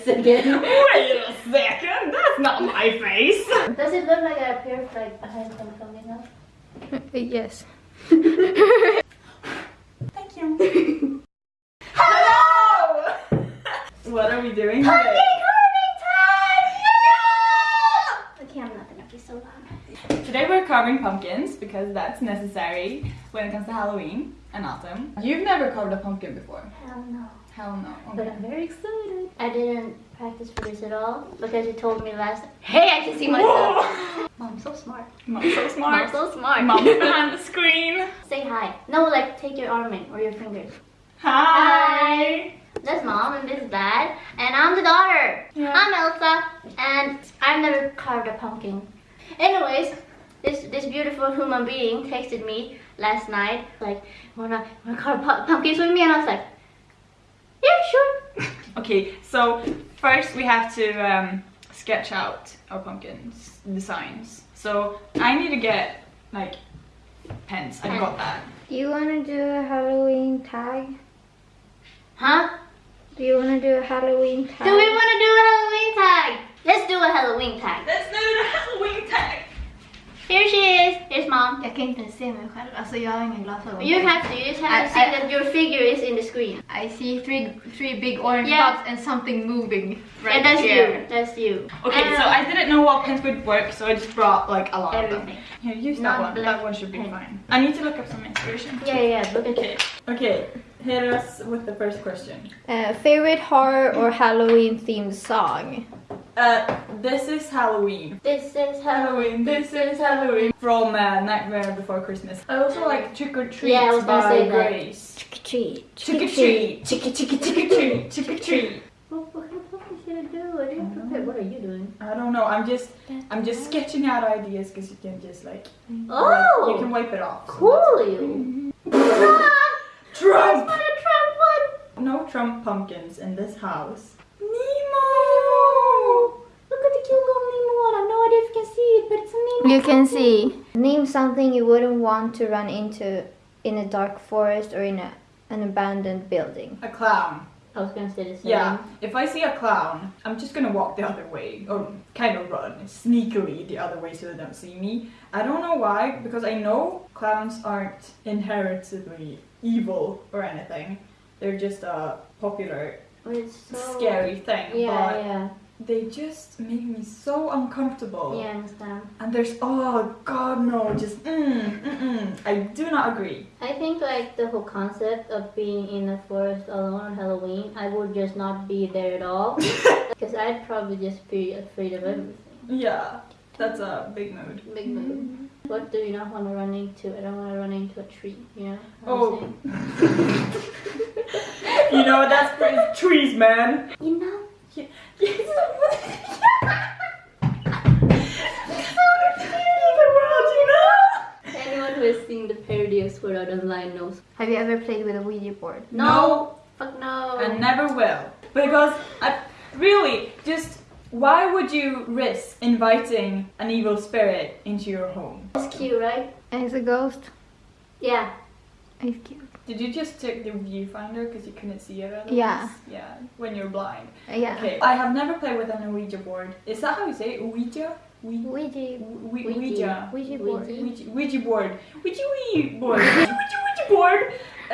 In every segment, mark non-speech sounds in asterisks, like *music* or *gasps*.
a second. *laughs* Wait a second, that's not my face. Does it look like I appear like I have some coming up? Uh, yes. *laughs* Thank you. Hello! *laughs* what are we doing today? Carving time! Yeah! Okay, I'm not gonna be so loud. Today we're carving pumpkins because that's necessary when it comes to Halloween and autumn. You've never carved a pumpkin before? Hell no. Hell no. But I'm very excited. I didn't practice for this at all because you told me last. Hey, I can see myself. Mom, so smart. Mom's so Mom, smart. so smart. Mom's *laughs* behind the screen. Say hi. No, like take your arm in or your fingers. Hi. That's mom and this is dad, and I'm the daughter. Yeah. I'm Elsa, and I've never carved a pumpkin. Anyways, this this beautiful human being texted me last night, like, wanna wanna carve pu- pumpkins with me, and I was like, yeah, sure. Okay, so first we have to um, sketch out our pumpkins designs. So I need to get like pens. I've got that. Do you want to do a Halloween tag? Huh? Do you want to do a Halloween tag? Do we want to do a Halloween tag? Let's do a Halloween tag. Let's do the Halloween tag. Here she is. Here's mom. Jag kan inte se mig själv, alltså jag har ingen glasögon. You have to. You just have to I- see I- that your figure is in the screen. I see three three big orange Yeah. dots and something moving right and that's here. you. That's you. Okay, And so um, I didn't know what pens would work, so I just brought like a lot of them. Here, use that one. That one should be pen. fine. I need to look up some inspiration. Yeah, yeah. yeah. Look at Okay. Okay. Hit us with the first question. Uh, favorite horror or Halloween themed song? Uh, this is Halloween. This is Halloween. This is Halloween. From uh, Nightmare Before Christmas. I also like Trick or Treat Yeah, I was gonna by say that. Grace. Trick or treat. Trick or treat. Trick or treat. Trick or treat. Trick or treat. What, what the fuck is gonna do? I didn't prepare. What are you doing? I don't know. I'm just I'm just sketching out ideas because you can just like Oh, you can wipe it off. cool you. Trump. What a Trump one. No Trump pumpkins in this house. Nemo. Look at the cute little Nemo one. I have no idea if you can see it, but it's a Nemo. You can see. Name something you wouldn't want to run into in a dark forest or in a, an abandoned building. A clown. I was gonna say the same. Yeah. If I see a clown, I'm just gonna walk the other way or kind of run sneakily the other way so they don't see me. I don't know why because I know clowns aren't inherently evil or anything. They're just a popular it's so scary thing. Yeah, but yeah, they just make me so uncomfortable. yeah. I understand. And there's oh god no, just mm, mm, mm. I do not agree. I think like the whole concept of being in a forest alone on Halloween, I would just not be there at all. *laughs* Because I'd probably just be afraid of everything. Yeah, that's a big mood. Big mood. What do you not want to run into? I don't want to run into a tree, you know? Oh. *laughs* you know that's for trees, man. You know? Anyone who has seen the parody of Sword Art Online knows. Have you ever played with a Ouija board? No! Fuck no! I never will. Because I really just why would you risk inviting an evil spirit into your home? It's cute, right? And it's a ghost. Yeah. It's cute. Did you just take the viewfinder because you couldn't see it otherwise? Yeah. Yeah, when you're blind. Yeah. Okay, I have never played with an Ouija board. Is that how you say it? Ouija? Ouija? Ouija. Ouija. Ouija. Ouija board. Ouija. Ouija, Ouija board. Ouija Ouija board. Ouija Ouija Ouija board.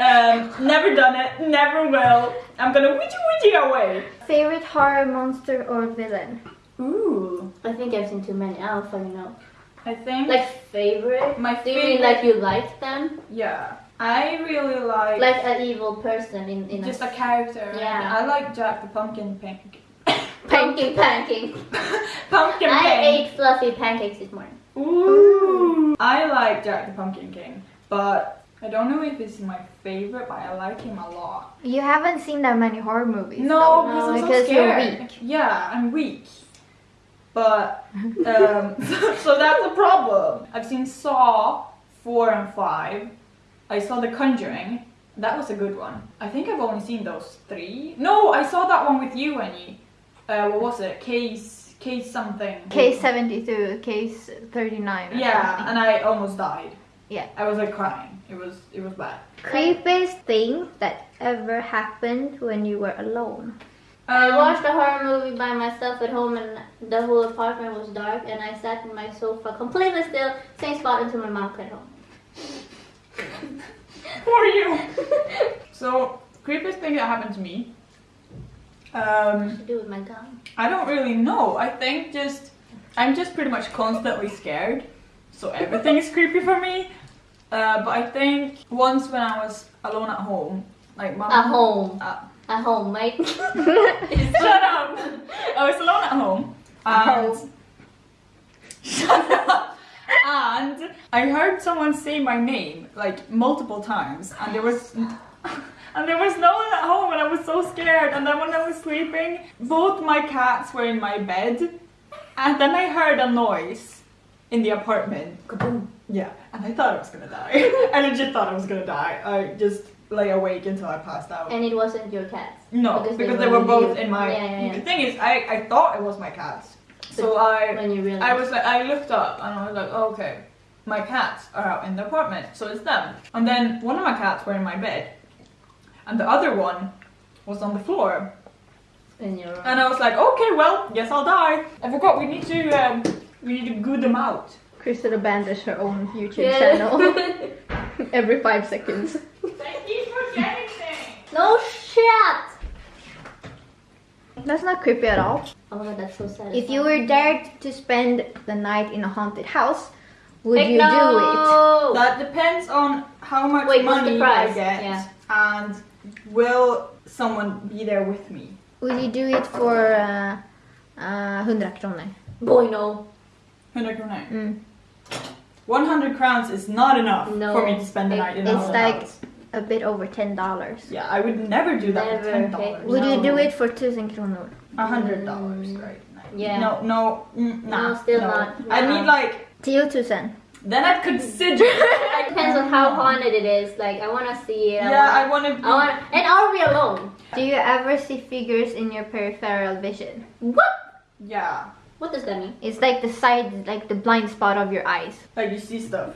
Um, never done it. Never will. I'm gonna Ouija Ouija away. Favorite horror monster or villain? Ooh. I think I've seen too many. I don't fucking know. I think. Like favorite? My favorite. Do you mean favorite- like you like them? yeah. I really like. Like an evil person in, in just a a character. Yeah. I like Jack the Pumpkin Pink. pancake *coughs* pancake. *laughs* Pumpkin I King. ate fluffy pancakes this morning. Ooh. I like Jack the Pumpkin King, but I don't know if it's my favorite, but I like him a lot. You haven't seen that many horror movies. No, though, because I'm so because you're scared. weak. Yeah, I'm weak. But um, *laughs* so that's a problem. I've seen Saw four and five. I saw The Conjuring. That was a good one. I think I've only seen those three. No, I saw that one with you, Annie. Uh, what was it? Case case something. Case 72, case 39. Yeah, something. and I almost died. Yeah. I was like crying. It was it was bad. Creepiest thing that ever happened when you were alone. I Um, watched a horror movie by myself at home and the whole apartment was dark and I sat in my sofa completely still, same spot until my mom came home. Who are you? *laughs* So, creepiest thing that happened to me. Um, to do with my gun. I don't really know. I think just I'm just pretty much constantly scared, so everything is creepy for me. Uh, but I think once when I was alone at home, like my At home. Uh, At home, mate. *laughs* *laughs* shut up! I was alone at home. And shut up! And I heard someone say my name like multiple times, and there was. *laughs* And there was no one at home, and I was so scared. And then when I was sleeping, both my cats were in my bed, and then I heard a noise in the apartment. Kaboom! Yeah, and I thought I was gonna die. *laughs* I legit thought I was gonna die. I just lay awake until I passed out. And it wasn't your cats. No, Because because, they they were were both you. in my. Yeah, yeah, yeah. The thing is, I, I thought it was my cats. So I When you realized. I was like, I looked up and I was like, oh, okay, my cats are out in the apartment, so it's them. And then one of my cats were in my bed, and the other one was on the floor. in your And I was like, okay, well, guess I'll die. I forgot we need to um, we need to goo them out. Crystal abandons her own YouTube Yeah. channel *laughs* *laughs* every five seconds. Thank you for getting things. no shit! That's not creepy at all. Oh my god, that's so sad. If you were dared to spend the night in a haunted house, would Heck you no! That depends on how much Wait, money price? I get, Yeah. and will someone be there with me? Would you do it for uh, uh, 100 kronor? Boy, no. 100 kronor. Mm. 100 crowns is not enough No. for me to spend the night in a it's haunted like- house. A bit over $10. Yeah, I would never do that Never, for ten okay. dollars. Would you do it for 1000 kronor? A hundred dollars, Mm, right? yeah. No, no, mm, nah, No, still no. not. I No. need like 10 000. then I'd consider. *laughs* It depends on how haunted it is. Like, I wanna see it. I yeah, wanna, I want to. I wanna, and are we alone? Do you ever see figures in your peripheral vision? What? Yeah, What does that mean? It's like the side, like the blind spot of your eyes. like you see stuff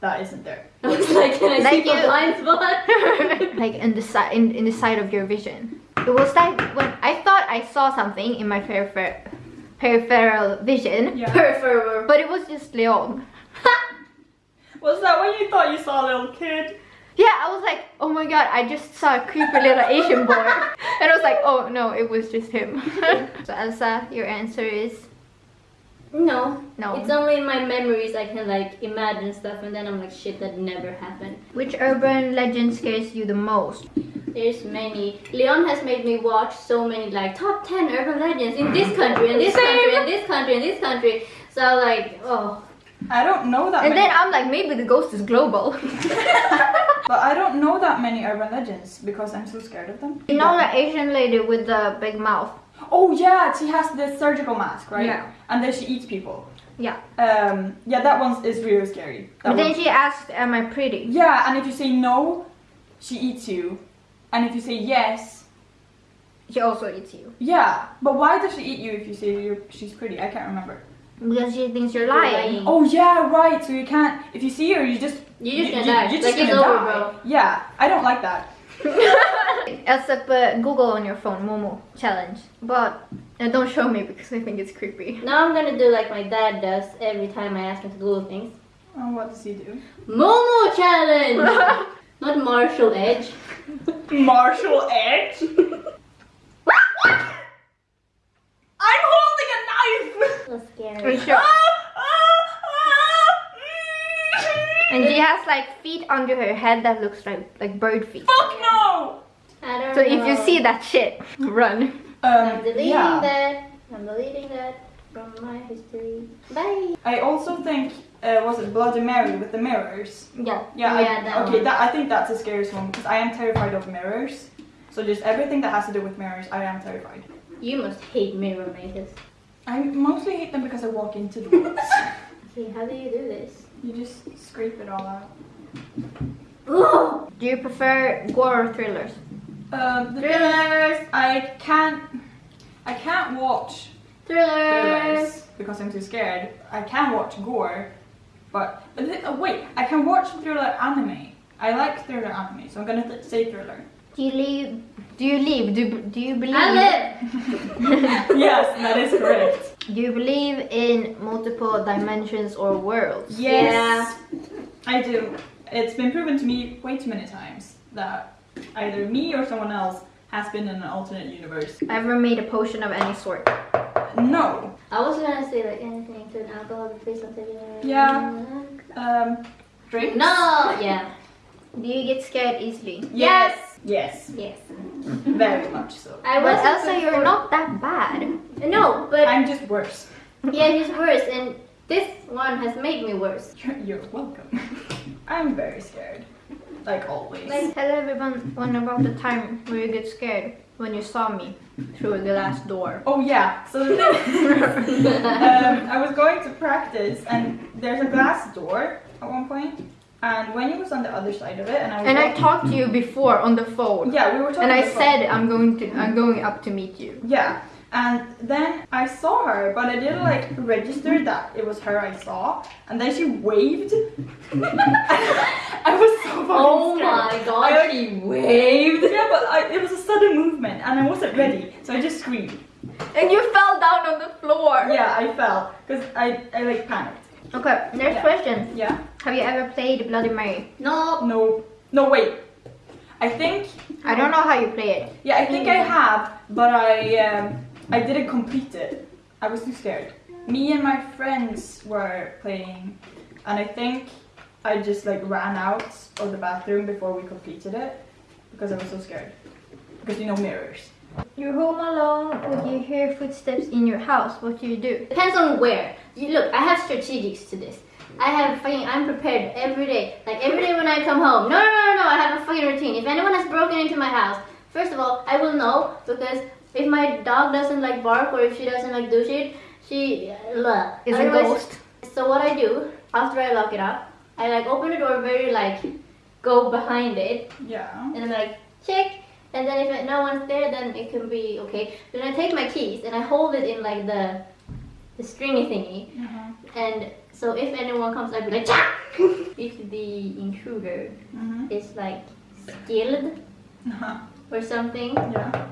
that isn't there. *laughs* I was like, can I Like see the you. blind spot? *laughs* like in the side, in, in the side of your vision. It was like when I thought I saw something in my peripher- peripheral vision, Yeah. Peripheral. but it was just Leon. *laughs* Was that when you thought you saw a little kid? Yeah, I was like, oh my god, I just saw a creepy little Asian boy. and I was like, oh no, it was just him. so Elsa, your answer is No. no. It's only in my memories I can like imagine stuff and then I'm like shit that never happened. Which urban legend scares you the most? There's many. Leon has made me watch so many like top 10 urban legends in this country and this country and this country and this country. So like, oh. I don't know that And many. then I'm like, maybe the ghost is global. *laughs* but I don't know that many urban legends because I'm so scared of them. you know the Asian lady with the big mouth? Oh yeah, she has the surgical mask, right? Yeah. And then she eats people. Yeah. Um, yeah, that one is really scary. That But then she asked, am I pretty? Yeah, and if you say no, she eats you. And if you say yes, She also eats you. yeah. But why does she eat you if you say you're, she's pretty? I can't remember. Because she thinks you're lying. Oh yeah, right. So you can't. If you see her, you just You're just you- gonna die. You're just it's gonna over, die. bro. Yeah, I don't like that. *laughs* Elsa, put Google on your phone, Momo challenge. But uh, don't show me because I think it's creepy. Now I'm gonna do like my dad does every time I ask him to Google things. Oh, what does he do? Momo challenge! *laughs* Not Marshall Edge. *laughs* Martial edge. *laughs* I'm holding a knife. So Are scary. you sure? Ah, And she has like feet under her head that looks like like bird feet. Fuck no. I don't So if you see that shit, run. I'm Um, deleting yeah. that. I'm deleting that from my history. Bye. I also think uh, was it Bloody Mary with the mirrors? Yeah. Yeah. I- that okay, one. that I think that's the scariest one because I am terrified of mirrors. So just everything that has to do with mirrors, I am terrified. You must hate mirror mazes. I mostly hate them because I walk into the *laughs* ones. Okay, how do you do this? you just scrape it all out. Ugh! Do you prefer gore or thrillers? Um, the Thrillers! I can't. I can't watch Thrillers! thrillers because I'm too scared. I can watch gore, but but thi- oh, wait, I can watch thriller anime. I like thriller anime, so I'm gonna th- say thriller. Do you leave? Do you leave? Do, do you believe? I live. *laughs* yes, that is correct. Do you believe in multiple dimensions or worlds? Yes, I do. It's been proven to me way too many times that either me or someone else has been in an alternate universe. I've ever made a potion of any sort? No. I was gonna say like anything to an alcohol replace something. Yeah. Um, drink? No. Yeah. Do you get scared easily? Yes. Yes. Yes. Very much so. I But was Elsa, you're not that bad. No, but I'm just worse. yeah, he's worse, and this one has made me worse. You're, you're welcome. *laughs* I'm very scared. Like always. Like- Tell everyone one about the time where you get scared when you saw me through the glass door. Oh yeah. So the *laughs* thing, um, I was going to practice, and there's a glass door at one point, and when he was on the other side of it, and I was And I talked to you before on the phone. yeah, we were talking. And I on the phone. said I'm going to I'm going up to meet you. Yeah. And then I saw her, but I didn't like register that it was her I saw. And then she waved. *laughs* I was so fucking Oh scared. my god, I, like, she waved. Yeah, but I, it was a sudden movement and I wasn't ready, so I just screamed. And you fell down on the floor. Yeah, I fell because I, I like panicked. Okay, next Yeah. question. Yeah. Have you ever played Bloody Mary? No. No. No, wait. I think. I don't know how you play it. Yeah, I think I have, but I um, I didn't complete it. I was too scared. Me and my friends were playing, and I think I just like ran out of the bathroom before we completed it because I was so scared. Because you know mirrors. You're home alone, but you hear footsteps in your house. What do you do? Depends on where. You look, I have strategics to this. I have fucking, I'm prepared every day. Like every day when I come home. No, no, no, no, no, I have a fucking routine. If anyone has broken into my house, first of all, I will know because if my dog doesn't like bark or if she doesn't like do shit, she uh, Is a ghost. So what I do after I lock it up, I like open the door very like go behind it Yeah. and I'm like check and then if no one's there then it can be okay then I take my keys and I hold it in like the the stringy thingy Uh-huh. and so if anyone comes I'd be like Cha! *laughs* if the intruder Mhm. is like skilled Uh-huh. or something Yeah.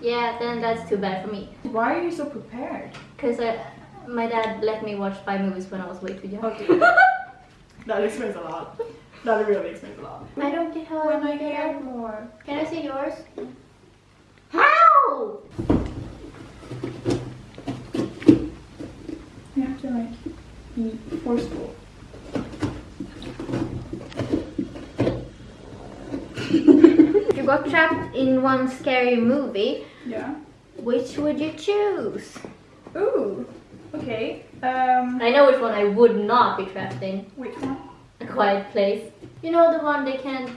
Yeah then that's too bad for me Why are you so prepared? because uh, my dad let me watch five movies when I was way too young Okay. *laughs* that explains a lot. That really explains a lot. I don't get how When I I get out more can I see yours how You have to like be forceful. If you got trapped in one scary movie, Yeah. which would you choose? Ooh. Okay. Um. I know which one I would not be trapped in. Which one? A quiet place. You know the one they can't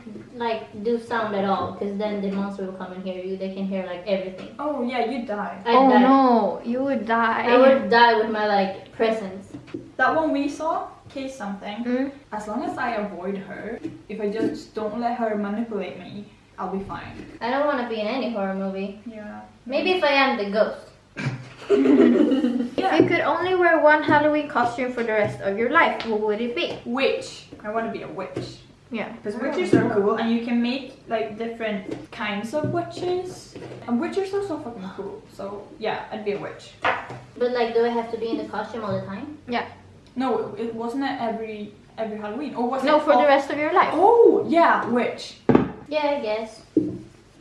like do sound at all because then the monster will come and hear you. They can hear like everything. Oh yeah, you die. I'd oh die. no, you would die. I would die with my like presence. That one we saw, case something. Mm. As long as I avoid her, if I just don't let her manipulate me, I'll be fine. I don't want to be in any horror movie. Yeah. Maybe if I am the ghost. *laughs* If you could only wear one Halloween costume for the rest of your life, what would it be? Witch. I want to be a witch. Yeah. Because witches are cool and you can make like different kinds of witches. And witches are so fucking cool. So yeah, I'd be a witch. But like, do I have to be in the costume all the time? Yeah. No, it wasn't it every every Halloween. Or was No, it for the rest of your life. Oh yeah, witch. Yeah, I guess.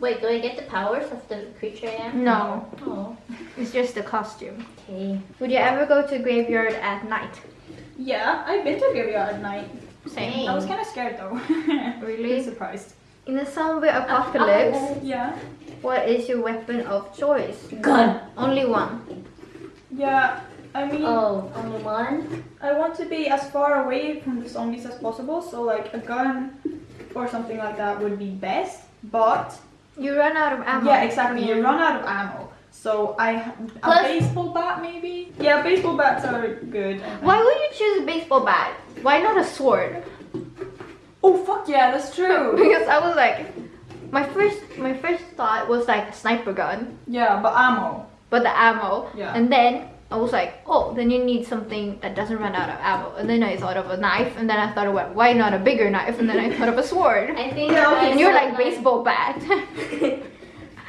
Wait, do I get the powers of the creature I am? No, Oh, it's just the costume. okay. Would you ever go to a graveyard at night? Yeah, I've been to a graveyard at night. Same. I was kind of scared though. *laughs* Really? Really surprised. In a zombie apocalypse, uh, uh, Yeah. what is your weapon of choice? Gun. Only one. Yeah. I mean, Oh, only one? I want to be as far away from the zombies as possible. So like a gun or something like that would be best. But You run out of ammo. yeah, exactly. You run out of ammo. So I a Plus- baseball bat maybe. Yeah, baseball bats are good. Why would you choose a baseball bat? Why not a sword? Oh fuck yeah, that's true. *laughs* because I was like, my first my first thought was like a sniper gun, yeah, but ammo. but the ammo, Yeah. and then I was like, oh, then you need something that doesn't run out of ammo. And then I thought of a knife, and then I thought, well, why not a bigger knife? And then I thought of a sword. I think. Yeah, okay, I'd And you're have, like baseball bat. *laughs*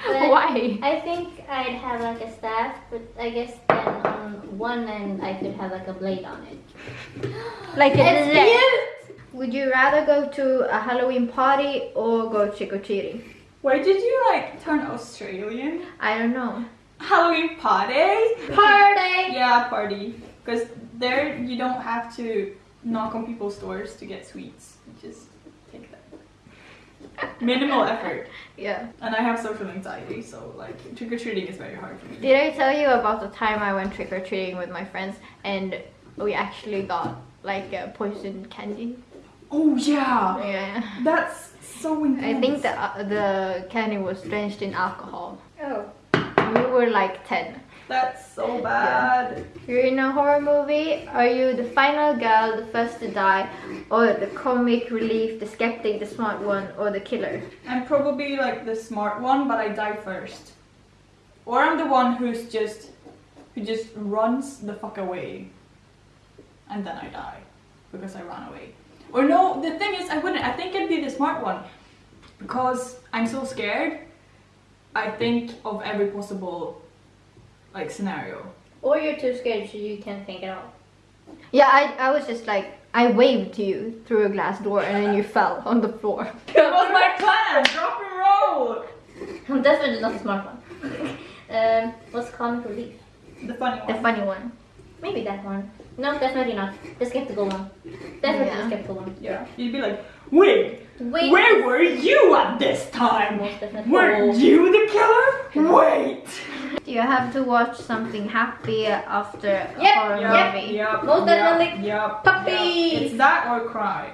*laughs* Why? I think I'd have like a staff, but I guess then on one end I could have like a blade on it. *gasps* Like a It's leg. cute. Would you rather go to a Halloween party or go trick or treating? Why did you like turn Australian? I don't know. Halloween party? Party. Yeah, party. Because there you don't have to knock on people's doors to get sweets. You just take them. Minimal effort. Yeah. And I have social anxiety, so like trick or treating is very hard for me. Did I tell you about the time I went trick or treating with my friends and we actually got like a poison candy? Oh yeah, Yeah. that's so intense. I think the uh, the candy was drenched in alcohol. Oh. We were like 10. that's so bad. You're in a horror movie. Are you the final girl, the first to die, or the comic relief, the skeptic, the smart one, or the killer? I'm probably like the smart one, but I die first. Or I'm the one who's just who just runs the fuck away. And then I die. Because I ran away. Or no, the thing is I wouldn't I think I'd be the smart one. Because I'm so scared. I think of every possible like scenario. Or you're too scared so you can't think at all. Yeah, I, I was just like, I waved to you through a glass door and then you *laughs* fell on the floor. That was my plan! Drop and roll! I'm definitely not the smart one. *laughs* um, what's comic relief? The funny one. The funny one. Maybe that one. No, definitely not. The skeptical one. Definitely Yeah. the skeptical one. Yeah. You'd be like, wait, Wait. where were you at this time? Were you the killer? Wait! Do *laughs* you have to watch something happy after a Yep, horror yep. movie? Yep, Most yep, definitely. Yep, Puppy. yep. It's that or cry.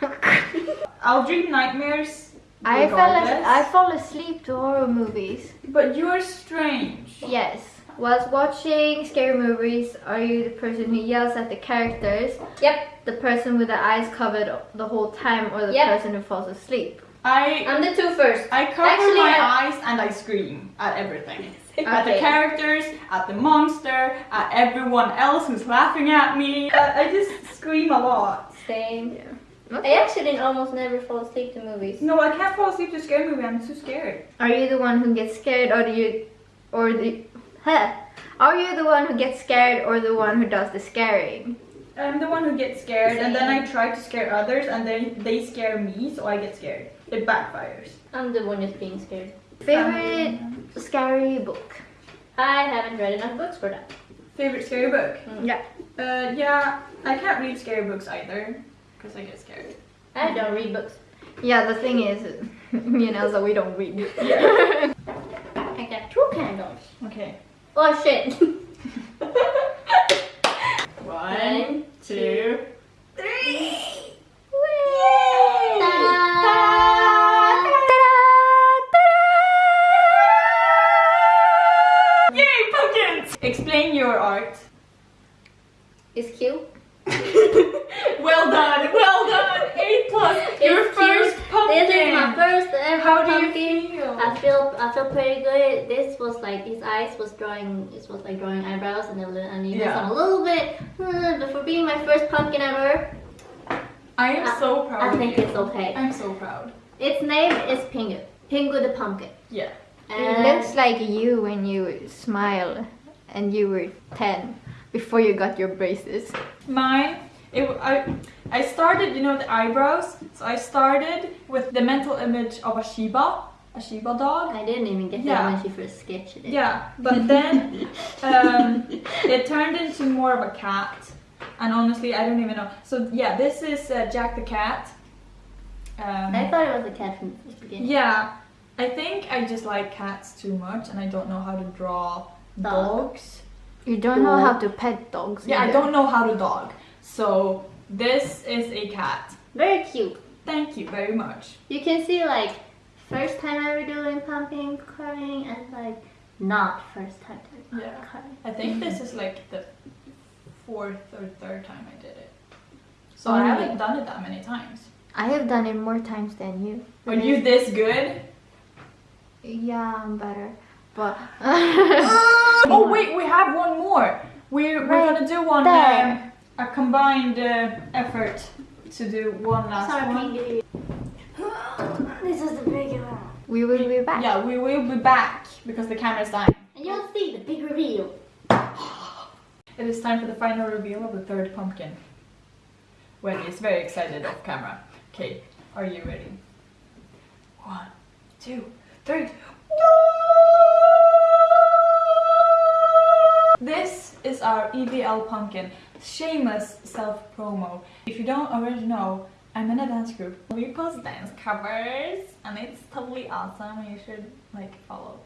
*laughs* I'll dream nightmares. I fell, I fall asleep to horror movies. But you're strange. Yes. Whilst watching scary movies, are you the person who yells at the characters, Yep. the person with the eyes covered the whole time, or the Yep. person who falls asleep? I I'm the two first. I cover Actually, my I- eyes and I scream at everything. *laughs* At the characters, at the monster, at everyone else who's laughing at me. Uh, I just scream a lot. Same. I Okay. actually almost never fall asleep to movies. No, I can't fall asleep to scary movie. I'm too scared. Are you the one who gets scared, or do you, or the, huh? Are you the one who gets scared, or the one who does the scaring? I'm the one who gets scared, and then I try to scare others, and then they scare me, so I get scared. It backfires. I'm the one just being scared. Favorite scary book? I haven't read enough books for that. Favorite scary book? Yeah. Uh, yeah, I can't read scary books either, because I get scared. I don't read books. Yeah, the thing is, me and Elsa, we don't read. Yeah. *laughs* I got two candles. Okay. Oh shit. One, two, three. Yay! Pumpkins! Explain your art. It's cute. *laughs* well done, well done. Eight plus. Your first cute. Pumpkin. This is my first ever How do you pumpkin. feel? I feel I feel pretty good. This was like his eyes was drawing. This was like drawing eyebrows and a little and he was Yeah. on a little bit. uh, But for being my first pumpkin ever, I am so proud I of think you. it's okay. I'm so proud. Its name is Pingu. Pingu the pumpkin. Yeah. And It looks like you when you smile and you were 10 before you got your braces. Mine, it, w- I, I started, you know, the eyebrows. So I started with the mental image of a Shiba, a Shiba dog. I didn't even get Yeah. that when she first sketched it. Yeah, but then um, it turned into more of a cat. And honestly, I don't even know. So yeah, this is uh, Jack the cat. Um, I thought it was a cat from the beginning. yeah, I think I just like cats too much, and I don't know how to draw Dog. dogs. You don't know how to pet dogs. Yeah, I don't know how to dog. So this is a cat. Very cute. Thank you very much. You can see like first time ever doing pumping carving and like not first time doing Yeah. I think this is like the fourth or third time I did it. So Only. I mm. haven't done it that many times. I have done it more times than you. Are you this good? Yeah, I'm better. But *laughs* oh *laughs* wait, we have one more. We're, we're Right gonna do one there. A combined uh, effort to do one last Sorry, one. Pinky. *gasps* This is the bigger one. We will be back. Yeah, we will be back because the camera's dying. And you'll see the big reveal. *gasps* It is time for the final reveal of the third pumpkin. Wendy is very excited off camera. Okay, are you ready? One, two, three. This is our EVL pumpkin. Shameless self promo. If you don't already know, I'm in a dance group. We post dance covers and it's totally awesome. You should like follow,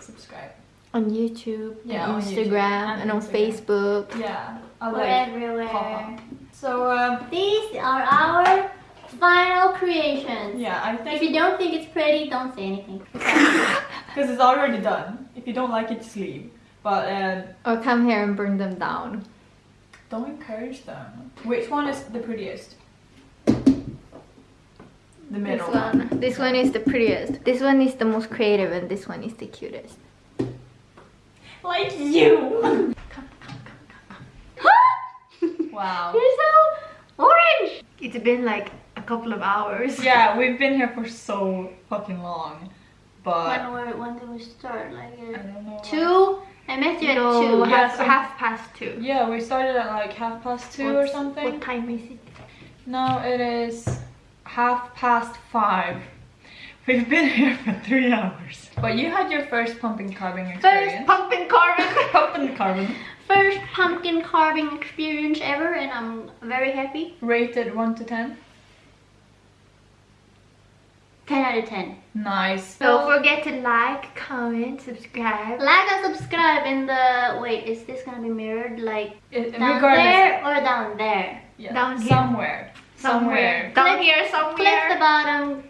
subscribe. On YouTube, Yeah, on on YouTube Instagram, and and on Instagram. Facebook. Yeah, I We're like everywhere. pop-up. So um, These are our final creations. yeah, I think. If you don't think it's pretty, don't say anything. *laughs* because it's already done. If you don't like it, just leave. But uh, Or come here and burn them down. don't encourage them. Which one is the prettiest? The This middle one. This one is the prettiest. This one is the most creative, and this one is the cutest. Like you. *laughs* wow. You're so orange. It's been like a couple of hours. *laughs* Yeah, we've been here for so fucking long, but When were when did we start? Like I uh, don't know. two. I met you at two. Half, half past two. Yeah, we started at like half past two or something. What time is it? No, it is half past five. We've been here for three hours. But you had your first pumpkin carving experience. First pumpkin carving. *laughs* pumpkin carving. First pumpkin carving experience ever, and I'm very happy. Rated 1 to 10. 10 out of 10. Nice. Don't forget to like, comment, subscribe. Like and subscribe in the. Wait, is this gonna be mirrored? Like It, down regardless. there or down there? Yeah, Down here. somewhere. Somewhere. Down Click- here somewhere. Click the bottom.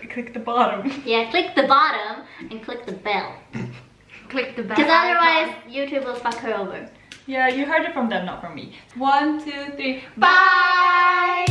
C- Click the bottom. *laughs* Yeah, click the bottom and click the bell. *laughs* Click the bell. Because icon. otherwise, YouTube will fuck her over. Yeah, you heard it from them, not from me. One, two, three. Bye!